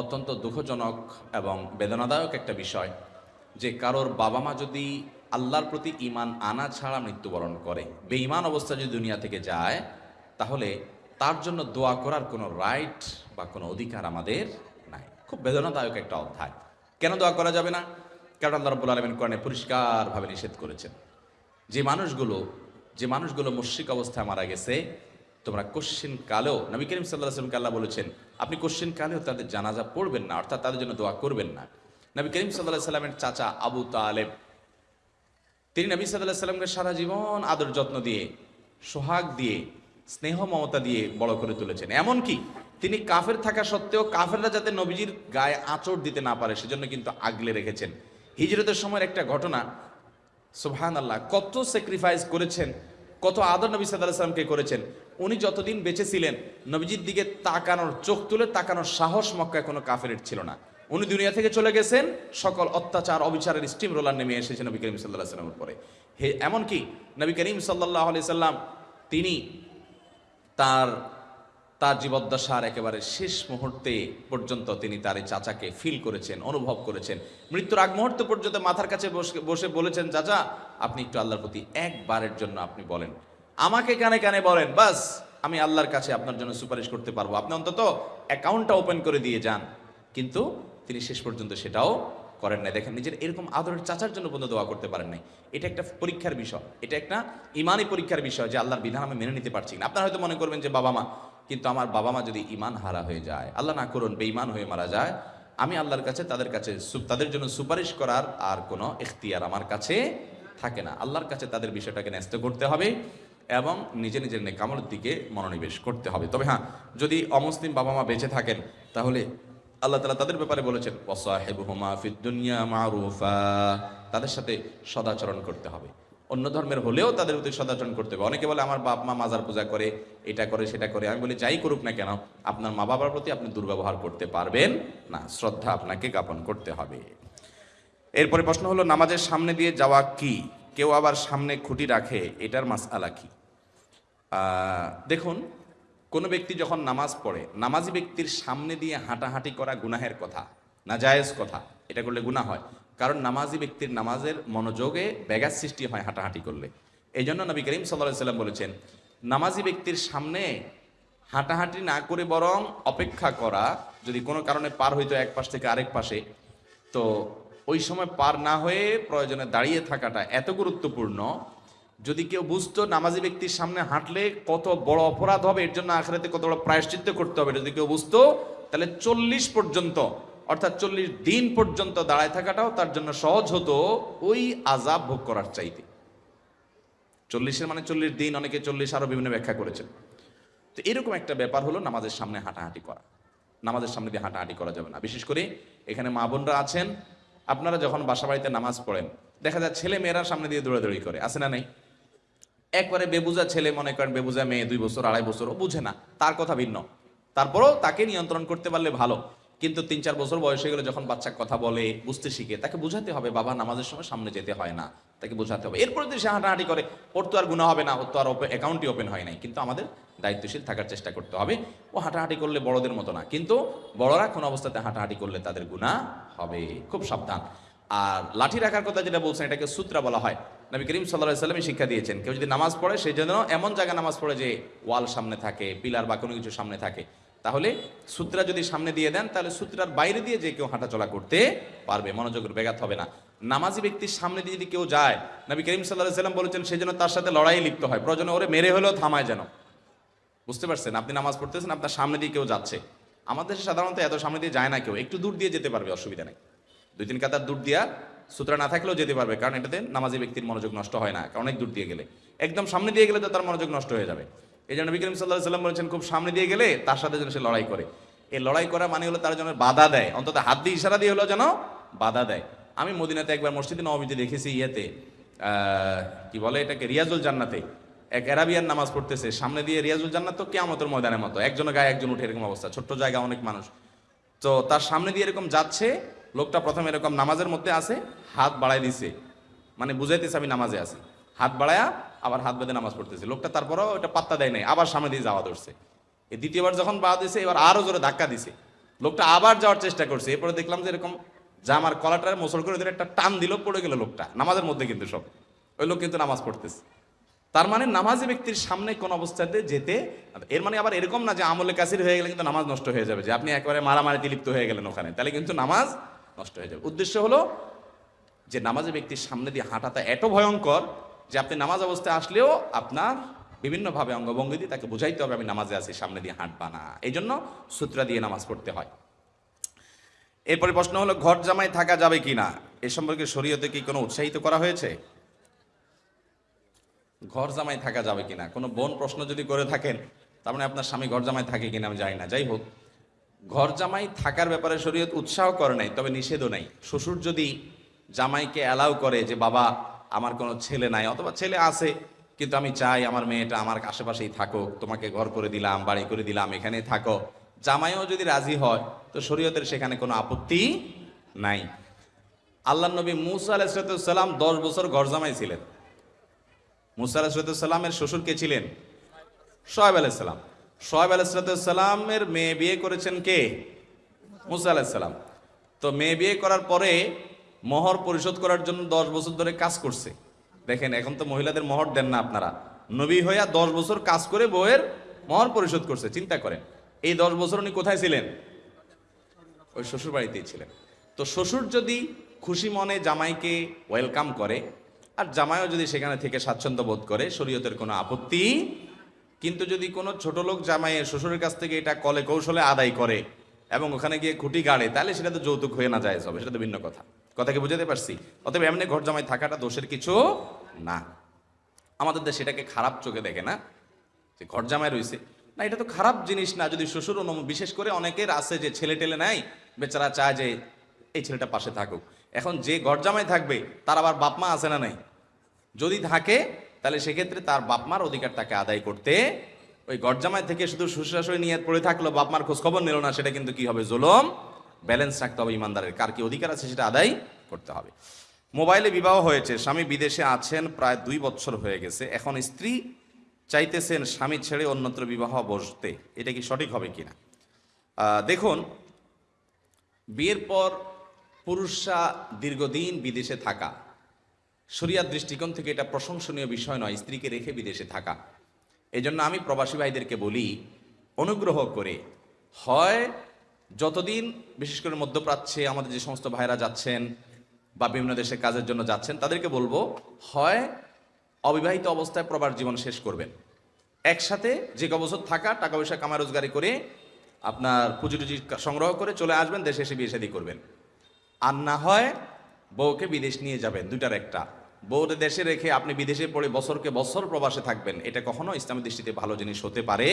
অত্যন্ত দুঃখজনক এবং বেদনাদায়ক একটা বিষয় যে কারোর বাবা মা যদি আল্লাহর প্রতি ইমান আনা ছাড়া মৃত্যুবরণ করে। বেঈমান অবস্থা যদি দুনিয়া থেকে যায়, তাহলে তার জন্য দোয়া করার কোনো রাইট বা কোনো অধিকার আমাদের নাই। খুব বেদনাদায়ক একটা অধ্যায়। কেন দোয়া করা যাবে না? কারণ আল্লাহ রব্বুল আলমিন কোরআনে পরিষ্কারভাবে নিষেধ করেছেন। যে মানুষগুলো যে মানুষগুলো মুশ্রিক অবস্থায় মারা গেছে, তোমরা কোশ্চিন কালেও, নবী করিম সাল্লাহ আসলামকে আল্লাহ বলেছেন, আপনি কোশ্চিন কালেও তাদের জানাজা পড়বেন না, অর্থাৎ তাদের জন্য দোয়া করবেন না। নবী করিম সাল্লাহ সাল্লামের চাচা আবু তালেব তিনি নবী সাল্লাহ সাল্লামকে সারা জীবন আদর যত্ন দিয়ে, সোহাগ দিয়ে, স্নেহ মমতা দিয়ে বড় করে তুলেছেন। এমনকি তিনি কাফের থাকা সত্ত্বেও কাফেররা যাতে নবীজির গায়ে আঁচড় দিতে না পারে, সেজন্য কিন্তু আগলে রেখেছেন। হিজরতের সময়ের একটা ঘটনা সুবহান আল্লাহ কত স্যাক্রিফাইস করেছেন, কত আদর নবী সাল্লাহ সাল্লামকে করেছেন। উনি যতদিন বেঁচে ছিলেন, নবীজির দিকে তাকানোর, চোখ তুলে তাকানোর সাহস মক্কায় কোনো কাফের ছিল না। উনি দুনিয়া থেকে চলে গেছেন, সকল অত্যাচার, অবিচারের স্টিম রোলার নেমে এসেছে নবী করিম সাল্লাহ সাল্লামের পরে হে এমনকি নবী করিম সাল্লাহ আলি সাল্লাম, তিনি তার তার জীবদ্দশার একেবারে শেষ মুহূর্তে পর্যন্ত তিনি তার এই চাচাকে ফিল করেছেন, অনুভব করেছেন। মৃত্যুর আগ মুহূর্ত পর্যন্ত মাথার কাছে বসে বসে বলেছেন, চাচা, আপনি একটু আল্লাহর প্রতি একবারের জন্য আপনি বলেন। আমাকে কানে কানে বলেন, বাস, আমি আল্লাহর কাছে আপনার জন্য সুপারিশ করতে পারব। আপনি অন্তত অ্যাকাউন্টটা ওপেন করে দিয়ে যান। কিন্তু তিনি শেষ পর্যন্ত সেটাও করেন নাই। দেখেন, নিজের এরকম আদরের চাচার জন্য পর্যন্ত দোয়া করতে পারেন নাই। এটা একটা পরীক্ষার বিষয়। এটা একটা ইমানই পরীক্ষার বিষয় যে আল্লাহর বিধান আমি মেনে নিতে পারছি না। আপনারা হয়তো মনে করবেন যে, বাবা মা। কিন্তু আমার বাবা মা যদি ইমান হারা হয়ে যায়, আল্লাহ না করুন বেঈমান হয়ে মারা যায়, আমি আল্লাহর কাছে, তাদের কাছে তাদের জন্য সুপারিশ করার আর কোনো এখতিয়ার আমার কাছে থাকে না। আল্লাহর কাছে তাদের বিষয়টাকে ন্যস্ত করতে হবে এবং নিজে নিজের নেকামলের দিকে মনোনিবেশ করতে হবে। তবে হ্যাঁ যদি অমুসলিম বাবা মা বেঁচে থাকেন, তাহলে আল্লাহ তালা তাদের ব্যাপারে বলেছেন দুনিয়া মারুফা। তাদের সাথে সদাচরণ করতে হবে। অন্য ধর্মের হলেও তাদের প্রতি সদাচরণ করতে হবে। অনেকে বলে আমার বাপ মা মাজার পূজা করে এটা করে সেটা করে। আমি বলি যাই করুক না কেন আপনার মা বাবার প্রতি আপনি দুর্ব্যবহার করতে পারবেন না। শ্রদ্ধা আপনাকে জ্ঞাপন করতে হবে। এরপরে প্রশ্ন হলো নামাজের সামনে দিয়ে যাওয়া কি? কেউ আবার সামনে খুঁটি রাখে এটার মাসআলা কি? আহ, দেখুন কোনো ব্যক্তি যখন নামাজ পড়ে, নামাজি ব্যক্তির সামনে দিয়ে হাঁটাহাঁটি করা গুনাহের কথা না জায়েজ কথা, এটা করলে গুনাহ হয়। কারণ নামাজি ব্যক্তির নামাজের মনোযোগে ব্যাঘাত সৃষ্টি হয় হাঁটাহাঁটি করলে। এই জন্য নবী করিম সাল্লাহ সাল্লাম বলেছেন, নামাজি ব্যক্তির সামনে হাঁটাহাঁটি না করে বরং অপেক্ষা করা, যদি কোনো কারণে পার হইতো এক পাশ থেকে আরেক পাশে, তো ওই সময় পার না হয়ে প্রয়োজনে দাঁড়িয়ে থাকাটা এত গুরুত্বপূর্ণ যদি কেউ বুঝতো নামাজি ব্যক্তির সামনে হাঁটলে কত বড় অপরাধ হবে, এর জন্য আখেরাতে কত বড় প্রায়শ্চিত্ত করতে হবে। যদি কেউ বুঝতো, তাহলে চল্লিশ পর্যন্ত, অর্থাৎ চল্লিশ দিন পর্যন্ত দাঁড়ায় থাকাটাও তার জন্য সহজ হতো ওই আজাব ভোগ করার চাইতে। চল্লিশের মানে চল্লিশ দিন, অনেকে চল্লিশ আরও বিভিন্ন ব্যাখ্যা করেছেন। তো এরকম একটা ব্যাপার হলো নামাজের সামনে হাঁটাহাঁটি করা। নামাজের সামনে দিয়ে হাঁটাহাঁটি করা যাবে না। বিশেষ করে এখানে মা বোনরা আছেন, আপনারা যখন বাসা বাড়িতে নামাজ পড়েন, দেখা যায় ছেলে মেয়েরা সামনে দিয়ে দৌড়াদৌড়ি করে। আছে না নেই? একবারে বেবুজা ছেলে মনে করেন, বেবুজা মেয়ে, দুই বছর, আড়াই বছর, ও বুঝে না, তার কথা ভিন্ন। তারপরও তাকে নিয়ন্ত্রণ করতে পারলে ভালো, কিন্তু তিন চার বছর বয়স হয়ে গেলে যখন বাচ্চা কথা বলে, বুঝতে শিখে, তাকে বোঝাতে হবে, বাবা নামাজের সময় সামনে যেতে হয় না, তাকে বোঝাতে হবে। এরপরে যদি সে হাঁটাহাঁটি করে, ওর তো আর গুণা হবে না, ওর তো আর অ্যাকাউন্টই ওপেন হয় নাই, কিন্তু আমাদের দায়িত্বশীল থাকার চেষ্টা করতে হবে। ও হাঁটাহাঁটি করলে বড়দের মতো না, কিন্তু বড়রা কোনো অবস্থাতে হাঁটাহাঁটি করলে তাদের গুণা হবে, খুব সাবধান। আর লাঠি রাখার কথা যেটা বলছেন, এটাকে সূত্রা বলা হয়। নবী করিম সাল্লাহ সাল্লামই শিক্ষা দিয়েছেন, কেউ যদি নামাজ পড়ে সেই জন্য এমন জায়গায় নামাজ পড়ে যে ওয়াল সামনে থাকে, পিলার বা কোনো কিছু সামনে থাকে। তাহলে সূত্রা যদি সামনে দিয়ে দেন, তাহলে সূত্রার বাইরে দিয়ে যে কেউ হাঁটাচলা করতে পারবে মনোযোগের ব্যাঘাত হবে না। নামাজি ব্যক্তির সামনে দিয়ে যদি কেউ যায়, নবী করিম সাল্লাহ সাল্লাম বলেছেন সেই জন্য তার সাথে লড়াই লিপ্ত হয়। প্রয়োজনে ওরে মেরে হলেও থামায় যেন। বুঝতে পারছেন? আপনি নামাজ পড়তেছেন, আপনার সামনে দিয়ে কেউ যাচ্ছে। আমাদের সাধারণত এত সামনে দিয়ে যায় না কেউ, একটু দূর দিয়ে যেতে পারবে, অসুবিধা নেই। দুই তিন কাতার দূর দিয়া সূত্রা না থাকলেও যেতে পারবে, কারণ এটাতে নামাজি ব্যক্তির মনোযোগ নষ্ট হয় না, অনেক দূর দিয়ে গেলে। একদম সামনে দিয়ে গেলে তো তার মনোযোগ নষ্ট হয়ে যাবে। এই জন্য বিক্রম সাল্লাহ সাল্লাম বলেছেন, খুব সামনে দিয়ে গেলে তার সাথে যেন সে লড়াই করে। এই লড়াই করা মানে হলো তার জন্য বাধা দেয়। অন্তত হাত দিয়ে ইশারা দিয়ে হলো যেন বাধা দেয়। আমি মদিনাতে একবার মসজিদে নবমীতে দেখেছি ইয়েতে কি বলে এটাকে, রিয়াজুল জান্নাতে। এক অ্যারাবিয়ান নামাজ পড়তেছে, সামনে দিয়ে রিয়াজুল জান্নাত তো কেয়ামতের ময়দানের মতো, একজনের গায়ে একজন উঠে এরকম অবস্থা, ছোট্ট জায়গা অনেক মানুষ। তো তার সামনে দিয়ে এরকম যাচ্ছে লোকটা প্রথমে এরকম নামাজের মধ্যে আছে, হাত বাড়াই দিছে। মানে বুঝাইতেছে আমি নামাজে আছি। হাত বাড়ায়া আবার হাত বেঁধে নামাজ পড়তেছে। লোকটা তারপরও ওটা পাত্তা দেয় নাই, আবার সামনে দিয়ে যাওয়া ধরছে। এই দ্বিতীয়বার যখন পা দিছে, এবার আরও জোরে ধাক্কা দিছে। লোকটা আবার যাওয়ার চেষ্টা করছে। এরপরে দেখলাম যে এরকম জামার কলাটার মোসল করে ধরে একটা টান দিল, পড়ে গেল লোকটা। নামাজের মধ্যে কিন্তু সব। ওই লোক কিন্তু নামাজ পড়তেছে। তার মানে নামাজি ব্যক্তির সামনে কোন অবস্থাতে যেতে, এর মানে আবার এরকম না যে আমলে কাসির হয়ে গেলে কিন্তু নামাজ নষ্ট হয়ে যাবে। যে আপনি একেবারে মারামারিতে লিপ্ত হয়ে গেলেন ওখানে। তাহলে কিন্তু নামাজ নষ্ট হয়ে যাবে। উদ্দেশ্য হলো যে নামাজে ব্যক্তির সামনে দিয়ে হাঁটাটা এত ভয়ঙ্কর যে আপনি নামাজ অবস্থায় আসলেও আপনার বিভিন্নভাবে অঙ্গভঙ্গি দিয়ে তাকে বোঝাইতে হবে, আমি নামাজে আছি, সামনে দিয়ে হাঁটবা না। এই জন্য সূত্রা দিয়ে নামাজ পড়তে হয়। এরপরে প্রশ্ন হলো, ঘর জামাই থাকা যাবে কি না? এ সম্পর্কে শরীয়তে কি কোনো উৎসাহিত করা হয়েছে? ঘর জামাই থাকা যাবে কিনা কোনো বোন প্রশ্ন যদি করে থাকেন, তার মানে আপনার স্বামী ঘর জামাই থাকে কিনা আমি জানি না। যাই হোক ঘর জামাই থাকার ব্যাপারে শরীয়ত উৎসাহ করে নাই, তবে নিষেধও নাই। শ্বশুর যদি জামাইকে অ্যালাউ করে যে, বাবা, আমার কোনো ছেলে নাই, অথবা ছেলে আছে, কিন্তু আমি চাই আমার মেয়েটা আমার আশেপাশেই থাকুক, তোমাকে ঘর করে দিলাম, বাড়ি করে দিলাম এখানে থাকো। জামাইও যদি রাজি হয়, তো শরীয়তের সেখানে কোনো আপত্তি নাই। আল্লাহ নবী মুসা আলাইসালাম দশ বছর ঘর জামাই ছিলেন। মুসা আলাহিসাল্লামের শ্বশুর কে ছিলেন? সোহেব আলাইসাল্লাম সোহেব আলাহিসাল্লামের মেয়ে বিয়ে করেছেন কে? মুসা আলাহিসাল্লাম তো মেয়ে বিয়ে করার পরে মোহর পরিশোধ করার জন্য দশ বছর ধরে কাজ করছে। দেখেন, এখন তো মহিলাদের মোহর দেন না আপনারা। নবী হইয়া দশ বছর কাজ করে বউয়ের মোহর পরিশোধ করছে, চিন্তা করেন। এই দশ বছর উনি কোথায় ছিলেন? ওই শ্বশুর বাড়িতেই ছিলেন। তো শ্বশুর যদি খুশি মনে জামাইকে ওয়েলকাম করে, আর জামাইও যদি সেখানে থেকে স্বাচ্ছন্দ্য বোধ করে, শরীয়তের কোনো আপত্তি কিন্তু যদি কোনো ছোট লোক জামাইয়ের শ্বশুরের কাছ থেকে এটা কলে, কৌশলে আদায় করে এবং ওখানে গিয়ে খুঁটি গাড়ে, তাহলে সেটা তো যৌতুক হয়ে না যায় হবে সেটা তো ভিন্ন কথা। কথাকে বুঝাতে পারছি? অতএব এমনি ঘর জামাই থাকাটা দোষের কিছু না। আমাদের দেশে এটাকে খারাপ চোখে দেখে না, যে ঘর জামাই রয়েছে। না, এটা তো খারাপ জিনিস না, যদি শ্বশুর অনুম বিশেষ করে অনেকের আছে যে ছেলে টেলে নাই বেচারা চায় যে এই ছেলেটা পাশে থাকুক। এখন যে ঘর জামাই থাকবে, তার আবার বাপ মা আছে না নাই? যদি থাকে তাহলে সেক্ষেত্রে তার বাপ মার অধিকার তাকে আদায় করতে ওই গরজামাই থেকে শুধু শ্বশুরাশুড়ি নিয়ে পড়ে থাকল, বাপমার খোঁজ খবর নিল না, সেটা কিন্তু কি হবে? জুলম? ব্যালেন্স রাখতে হবে ইমানদারের। কার কি অধিকার আছে সেটা আদায় করতে হবে। মোবাইলে বিবাহ হয়েছে, স্বামী বিদেশে আছেন প্রায় দুই বছর হয়ে গেছে। এখন স্ত্রী চাইতেছেন স্বামী ছেড়ে অন্যত্র বিবাহ বসতে। এটা কি সঠিক হবে কিনা? দেখুন, বিয়ের পর পুরুষরা দীর্ঘদিন বিদেশে থাকা শরিয়ার দৃষ্টিকোণ থেকে এটা প্রশংসনীয় বিষয় নয়, স্ত্রীকে রেখে বিদেশে থাকা। এই জন্য আমি প্রবাসী ভাইদেরকে বলি, অনুগ্রহ করে, হয় যতদিন, বিশেষ করে মধ্যপ্রাচ্যে আমাদের যে সমস্ত ভাইরা যাচ্ছেন বা বিভিন্ন দেশে কাজের জন্য যাচ্ছেন, তাদেরকে বলব, হয় অবিবাহিত অবস্থায় প্রবাস জীবন শেষ করবেন। একসাথে যে ক বছর থাকা, টাকা পয়সা কামা রোজগারি করে আপনার পুঁজি টুজি সংগ্রহ করে চলে আসবেন, দেশে এসে বিয়ে শাদী করবেন। আর না হয় বউকে বিদেশ নিয়ে যাবেন দুটার একটা। বউকে দেশে রেখে আপনি বিদেশে পড়ে বছরকে বছর প্রবাসে থাকবেন, এটা কখনো ইসলামের দৃষ্টিতে ভালো জিনিস হতে পারে?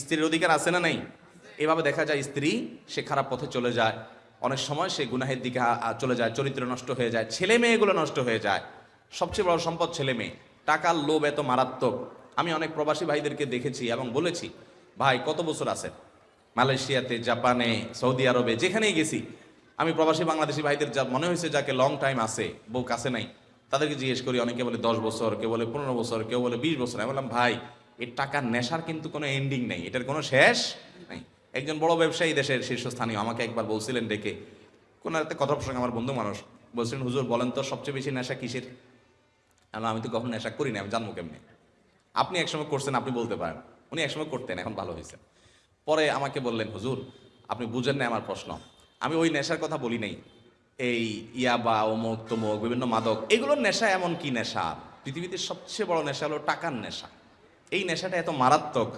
স্ত্রীর অধিকার আছে না নাই? এভাবে দেখা যায় স্ত্রী, সে খারাপ পথে চলে যায়, অনেক সময় সে গুনাহের দিকে চলে যায়, চরিত্র নষ্ট হয়ে যায়, ছেলে মেয়েগুলো নষ্ট হয়ে যায়। সবচেয়ে বড় সম্পদ ছেলে মেয়ে। টাকার লোভ এত মারাত্মক। আমি অনেক প্রবাসী ভাইদেরকে দেখেছি এবং বলেছি, ভাই, কত বছর আছেন? মালয়েশিয়াতে, জাপানে, সৌদি আরবে, যেখানেই গেছি, আমি প্রবাসী বাংলাদেশি ভাইদের যা, মনে হয়েছে যাকে লং টাইম আছে, বউ কাছে নাই। তাদেরকে জিজ্ঞেস করি, অনেকে বলে দশ বছর, কেউ বলে পনেরো বছর, কেউ বলে বিশ বছর। আমি বললাম, ভাই এর টাকার নেশার কিন্তু কোনো এন্ডিং নেই। এটার কোনো শেষ নেই। একজন বড় ব্যবসায়ী দেশের শীর্ষস্থানীয় আমাকে একবার বলছিলেন ডেকে, কোন একটা কথা প্রসঙ্গে আমার বন্ধু মানুষ বলছিলেন, হুজুর, বলেন তো সবচেয়ে বেশি নেশা কিসের? আমি তো কখনো নেশা করি না, আমি জানব কেমনি? আপনি একসময় করছেন, আপনি বলতে পারেন। উনি একসময় করতেন, এখন ভালো হয়েছে পরে আমাকে বললেন, হুজুর, আপনি বুঝেন না আমার প্রশ্ন। আমি ওই নেশার কথা বলি নাই। এই ইয়াবা অমুক তমুক, বিভিন্ন মাদক, এগুলোর নেশা এমন কি নেশা? পৃথিবীতে সবচেয়ে বড় নেশা হলো টাকার নেশা। এই নেশাটা এত মারাত্মক।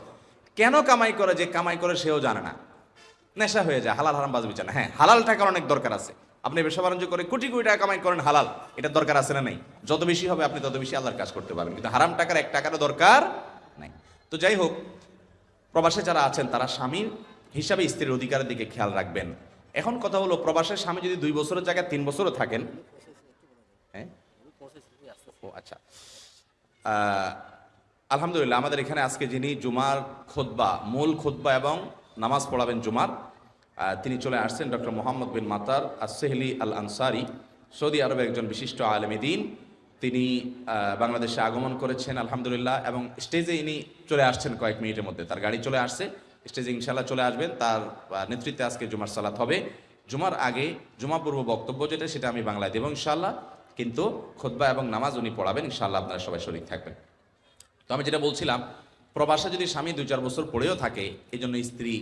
কেন কামাই করে যে কামাই করে সেও জানে না। নেশা হয়ে যায়, হালাল হারাম বাজবি না হ্যাঁ হালাল টাকার অনেক দরকার আছে। আপনি ব্যবসা বাণিজ্য করে কোটি কোটি টাকা কামাই করেন, হালাল। এটার দরকার আছে না নেই? যত বেশি হবে, আপনি তত বেশি আল্লাহর কাজ করতে পারবেন। কিন্তু হারাম টাকার এক টাকারও দরকার নাই। তো যাই হোক, প্রবাসে যারা আছেন, তারা স্বামীর হিসাবে স্ত্রীর অধিকারের দিকে খেয়াল রাখবেন। এখন কথা হলো, প্রবাসের স্বামী যদি দুই বছরের জায়গায় তিন বছরও থাকেন হ্যাঁ? ও আচ্ছা। আলহামদুলিল্লাহ, আমাদের এখানে আজকে যিনি জুমার খোদবা মূল খোদবা এবং নামাজ পড়াবেন জুমার তিনি চলে আসছেন ডক্টর মোহাম্মদ বিন মাতার আসেহলি আল আনসারি সৌদি আরবের একজন বিশিষ্ট আলমী দিন। তিনি বাংলাদেশে আগমন করেছেন, আলহামদুলিল্লাহ, এবং স্টেজে ইনি চলে আসছেন কয়েক মিনিটের মধ্যে, তার গাড়ি চলে আসছে। স্টেজে ইনশাল্লাহ চলে আসবেন। তার নেতৃত্বে আজকে জুমার সালাত হবে। জুমার আগে জুমা পূর্ব বক্তব্য যেটা, সেটা আমি বাংলায় দেবো ইনশাল্লাহ কিন্তু খোদবা এবং নামাজ উনি পড়াবেন ইনশাল্লাহ আপনারা সবাই শরীর থাকবেন। তো আমি যেটা বলছিলাম, প্রবাসে যদি স্বামী দুই চার বছর পড়েও থাকে এই জন্য স্ত্রী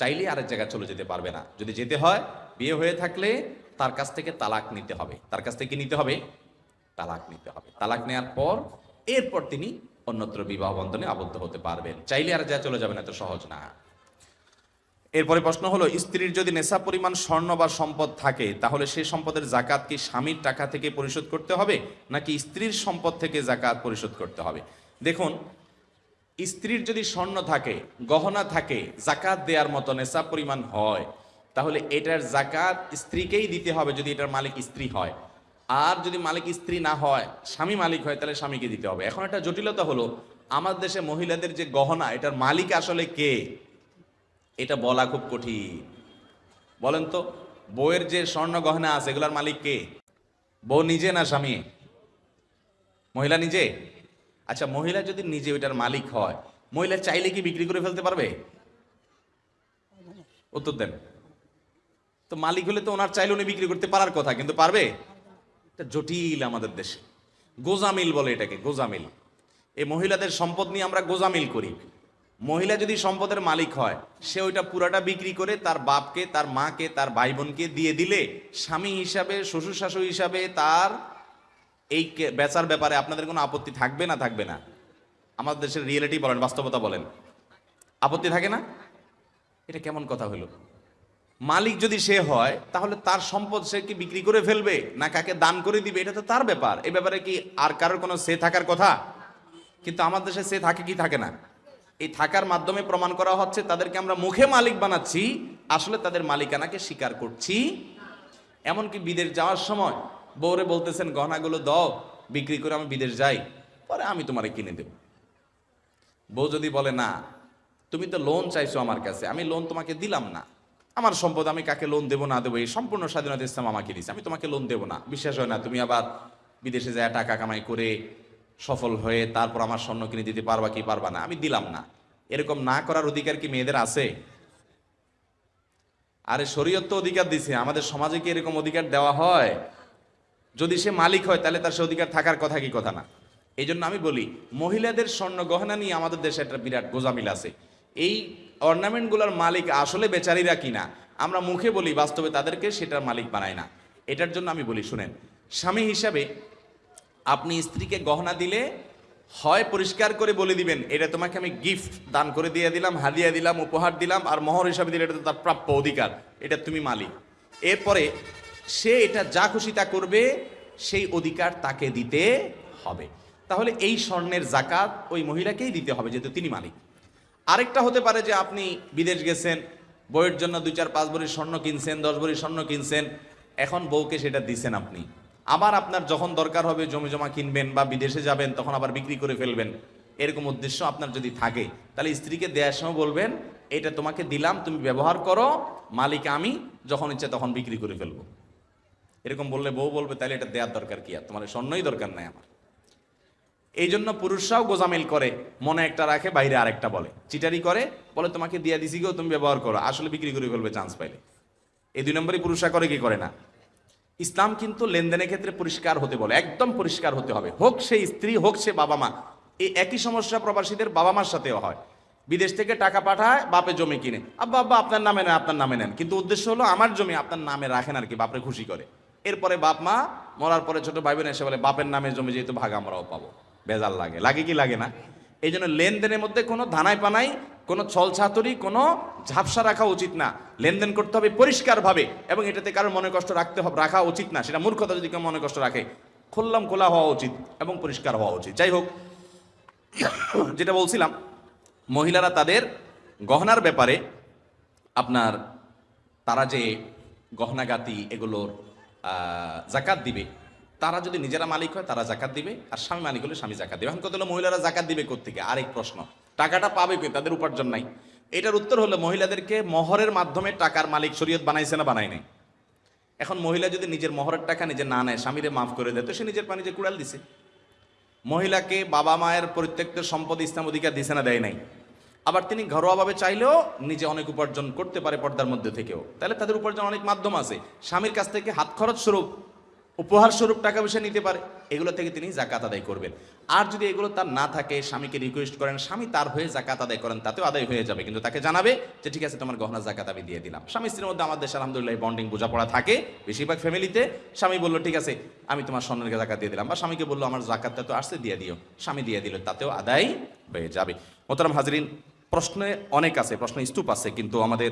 চাইলে আরেক জায়গায় চলে যেতে পারবে না। যদি যেতে হয়, বিয়ে হয়ে থাকলে তার কাছ থেকে তালাক নিতে হবে। তার কাছ থেকে নিতে হবে? তালাক নিতে হবে। তালাক নেওয়ার পর, এরপর তিনি অন্যত্র বিবাহ বন্ধনে আবদ্ধ হতে পারবেন। চাইলে আর যা চলে যাবেন, এত সহজ না। এরপরে প্রশ্ন হলো, স্ত্রীর যদি নেশা পরিমাণ স্বর্ণ বা সম্পদ থাকে, তাহলে সেই সম্পদের জাকাত কি স্বামীর টাকা থেকে পরিশোধ করতে হবে, নাকি স্ত্রীর সম্পদ থেকে জাকাত পরিশোধ করতে হবে? দেখুন, স্ত্রীর যদি স্বর্ণ থাকে, গহনা থাকে, জাকাত দেওয়ার মতো নেশা পরিমাণ হয়, তাহলে এটার জাকাত স্ত্রীকেই দিতে হবে যদি এটার মালিক স্ত্রী হয়। আর যদি মালিক স্ত্রী না হয়, স্বামী মালিক হয়, তাহলে স্বামীকে দিতে হবে। এখন একটা জটিলতা হলো, আমাদের দেশে মহিলাদের যে গহনা, এটার মালিক আসলে কে? এটা বলা খুব কঠিন। বলেন তো, বউয়ের যে স্বর্ণ গহনা আছে, এগুলার মালিক কে? বউ নিজে না স্বামী? মহিলা নিজে? আচ্ছা মহিলা যদি নিজে ওইটার মালিক হয়, মহিলা চাইলে কি বিক্রি করে ফেলতে পারবে? উত্তর দেন। তো মালিক হলে তো ওনার চাইলে উনি বিক্রি করতে পারার কথা, কিন্তু পারবে? এটা জটিল আমাদের দেশে। গোজামিল বলে এটাকে, গোজামিল। এই মহিলাদের সম্পদ নিয়ে আমরা গোজামিল করি। মহিলা যদি সম্পদের মালিক হয়, সে ওইটা পুরাটা বিক্রি করে তার বাপকে, তার মাকে, তার ভাই বোনকে দিয়ে দিলে স্বামী হিসাবে, শ্বশুর শাশুড়ি হিসাবে তার এই বেচার ব্যাপারে আপনাদের কোনো আপত্তি থাকবে না থাকবে না? আমাদের দেশের রিয়েলিটি বলেন, বাস্তবতা বলেন। আপত্তি থাকে না? এটা কেমন কথা হলো? মালিক যদি সে হয়, তাহলে তার সম্পদ সে কি বিক্রি করে ফেলবে, না কাকে দান করে দিবে? এটা তো তার ব্যাপার। এ ব্যাপারে কি আর কারোর কোনো সে থাকার কথা? কিন্তু আমার দেশে সে থাকে কি থাকে না? এই থাকার মাধ্যমে প্রমাণ করা হচ্ছে তাদেরকে আমরা মুখে মালিক বানাচ্ছি, আসলে তাদের মালিকানাকে স্বীকার করছি। এমনকি বিদেশ যাওয়ার সময় বউরে বলতেছেন, গহনাগুলো দাও, বিক্রি করে আমি বিদেশ যাই, পরে আমি তোমারে কিনে দেব। বউ যদি বলে, না, তুমি তো লোন চাইছো আমার কাছে, আমি লোন তোমাকে দিলাম না। আমার সম্পদ আমি কাকে লোন দেবো না দেবো? এই সম্পূর্ণ স্বাধীনতা ইসলাম আমাকে দিচ্ছে আমি তোমাকে লোন দেবো না। বিশ্বাস হয় না, তুমি আবার বিদেশে যায় টাকা কামাই করে সফল হয়ে তারপর আমার স্বর্ণ কিনে দিতে পারবা কি পারবা না? আমি দিলাম না। এরকম না করার অধিকার কি মেয়েদের আছে? আরে শরীয়ত তো অধিকার দিছে, আমাদের সমাজে কি এরকম অধিকার দেওয়া হয়? যদি সে মালিক হয়, তাহলে তার সে অধিকার থাকার কথা কি কথা না? এই জন্য আমি বলি, মহিলাদের স্বর্ণ গহনা নিয়ে আমাদের দেশে একটা বিরাট গোজামিল আছে। এই অর্নামেন্টগুলোর মালিক আসলে বেচারিরা কিনা, আমরা মুখে বলি, বাস্তবে তাদেরকে সেটার মালিক বানায় না। এটার জন্য আমি বলি, শুনেন, স্বামী হিসাবে আপনি স্ত্রীকে গহনা দিলে হয় পরিষ্কার করে বলে দিবেন, এটা তোমাকে আমি গিফট দান করে দিয়ে দিলাম, হাদিয়া দিলাম, উপহার দিলাম, আর মহর হিসাবে দিলে এটা তো তার প্রাপ্য অধিকার, এটা তুমি মালিক। এরপরে সে এটা যা খুশি তা করবে, সেই অধিকার তাকে দিতে হবে। তাহলে এই স্বর্ণের জাকাত ওই মহিলাকেই দিতে হবে, যেহেতু তিনি মালিক। আরেকটা হতে পারে যে আপনি বিদেশ গেছেন বইয়ের জন্য দুই চার পাঁচ ভরি স্বর্ণ কিনছেন, দশ ভরি স্বর্ণ কিনছেন, এখন বউকে সেটা দিছেন আপনি। আবার আপনার যখন দরকার হবে জমি জমা কিনবেন বা বিদেশে যাবেন, তখন আবার বিক্রি করে ফেলবেন। এরকম উদ্দেশ্য আপনার যদি থাকে, তাহলে স্ত্রীকে দেওয়ার সময় বলবেন, এটা তোমাকে দিলাম, তুমি ব্যবহার করো, মালিক আমি, যখন ইচ্ছে তখন বিক্রি করে ফেলব। এরকম বললে বউ বলবে, তাহলে এটা দেওয়ার দরকার কি আর? তোমার স্বর্ণই দরকার নাই আমার। এই জন্য পুরুষরাও গোজামিল করে, মনে একটা রাখে, বাইরে আরেকটা বলে। চিটারি করে, বলে, তোমাকে দিয়া দিছি গো, তুমি ব্যবহার করো। আসলে বিক্রি করে ফেলবে, চান্স পাইলে। এই দুই নম্বরই পুরুষরা করে, কি করে না? ইসলাম কিন্তু লেনদেনের ক্ষেত্রে পরিষ্কার হতে বলে, একদম পরিষ্কার হতে হবে। হোক সে স্ত্রী, হোক সে বাবা মা, এই একই সমস্যা প্রবাসীদের বাবা মার সাথেও হয়। বিদেশ থেকে টাকা পাঠায়, বাপে জমি কিনে। আব্বা আব্বা, আপনার নামে নেন, আপনার নামে নেন। কিন্তু উদ্দেশ্য হলো আমার জমি আপনার নামে রাখেন আর কি, বাপরে খুশি করে। এরপরে বাপ মা মরার পরে ছোট ভাই বোন এসে বলে, বাপের নামে জমি যেহেতু ভাগ আমরাও পাবো। বেজাল লাগে। লাগে কি লাগে না? এই জন্য লেনদেনের মধ্যে কোনো ধানাই পানাই কোনো ছল ছাতুরি কোনো ঝাপসা রাখা উচিত না। লেনদেন করতে হবে পরিষ্কারভাবে এবং এটাতে কারোর মনে কষ্ট রাখতে হবে রাখা উচিত না। সেটা মূর্খতা যদি কেউ মনে কষ্ট রাখে, খুললাম খোলা হওয়া উচিত এবং পরিষ্কার হওয়া উচিত। যাই হোক, যেটা বলছিলাম, মহিলারা তাদের গহনার ব্যাপারে আপনার তারা যে গহনাগাতি এগুলোর জাকাত দিবে তারা যদি নিজেরা মালিক হয়, তারা জাকাত দিবে। আর স্বামী মালিক হলে স্বামী জাকাত দিবে। এখন কত হলো, মহিলারা জাকাত দিবে কোথেকে আরেক প্রশ্ন। টাকাটা পাবে কই? তাদের উপার্জন নাই। এটার উত্তর হলো, মহিলাদেরকে মহরের মাধ্যমে টাকার মালিক শরীয়ত বানাইছে না, বানায় নাই। এখন মহিলা যদি নিজের মহরের টাকা নিজে না নেয়, স্বামীরে মাফ করে দেয়, তো সে নিজের পানি যে কুড়াল দিছে। মহিলাকে বাবা মায়ের পরিত্যক্ত সম্পদ, ইসলাম অধিকার দিছে না, দেয় নাই। আবার তিনি ঘরোয়াভাবে চাইলেও নিজে অনেক উপার্জন করতে পারে পর্দার মধ্যে থেকেও। তাহলে তাদের উপার্জন অনেক মাধ্যম আছে। স্বামীর কাছ থেকে হাত খরচ স্বরূপ উপহার স্বরূপ টাকা পয়সা নিতে পারে, এগুলো থেকে তিনি জাকাত আদায় করবেন। আর যদি এগুলো তার না থাকে, স্বামীকে রিকোয়েস্ট করেন, স্বামী তার হয়ে জাকাত আদায় করেন, তাতেও আদায় হয়ে যাবে। কিন্তু তাকে জানাবে যে, ঠিক আছে, তোমার গহনা জাকাত আমি দিয়ে দিলাম। স্বামী স্ত্রীর মধ্যে আমাদের দেশে আলহামদুলিল্লাহ বন্ডিং বোঝাপড়া থাকে, বেশিরভাগ ফ্যামিলিতে স্বামী বলল, ঠিক আছে, আমি তোমার স্বর্ণের জাকাত দিয়ে দিলাম। বা স্বামীকে বলল, আমার জাকাতটা তো আসছে, দিয়ে দিও। স্বামী দিয়ে দিল, তাতেও আদায় হয়ে যাবে। মোতারাম হাজরিন, প্রশ্নে অনেক আছে, প্রশ্ন স্তূপ আছে, কিন্তু আমাদের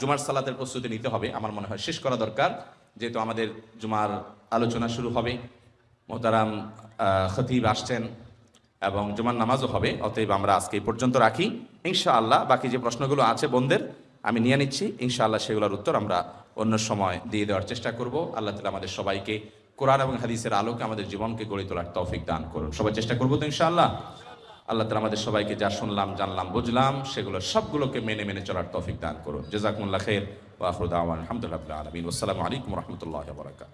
জুমার সালাতের প্রস্তুতি নিতে হবে। আমার মনে হয় শেষ করা দরকার। যেহেতু আমাদের জুমার আলোচনা শুরু হবে, মোহতারাম খতিব আসছেন এবং জুমার নামাজও হবে, অতএব আমরা আজকে এই পর্যন্ত রাখি। ইনশাআল্লাহ বাকি যে প্রশ্নগুলো আছে বোনদের, আমি নিয়ে নিচ্ছি। ইনশাআল্লাহ সেগুলোর উত্তর আমরা অন্য সময় দিয়ে দেওয়ার চেষ্টা করব। আল্লাহ তালা আমাদের সবাইকে কোরআন এবং হাদিসের আলোকে আমাদের জীবনকে গড়ে তোলার তৌফিক দান করুন। সবাই চেষ্টা করব তো ইনশাআল্লাহ? আল্লাহ তালা আমাদের সবাইকে যা শুনলাম, জানলাম, বুঝলাম, সেগুলো সবগুলোকে মেনে মেনে চলার তৌফিক দান করুন। জেজাকুল্লাহ খের ওয়াফরুদ আলহামদুলিল্লাহ আলমিন। আসসালামু আলাইকুম রহমতুল্লাহ বরাকাত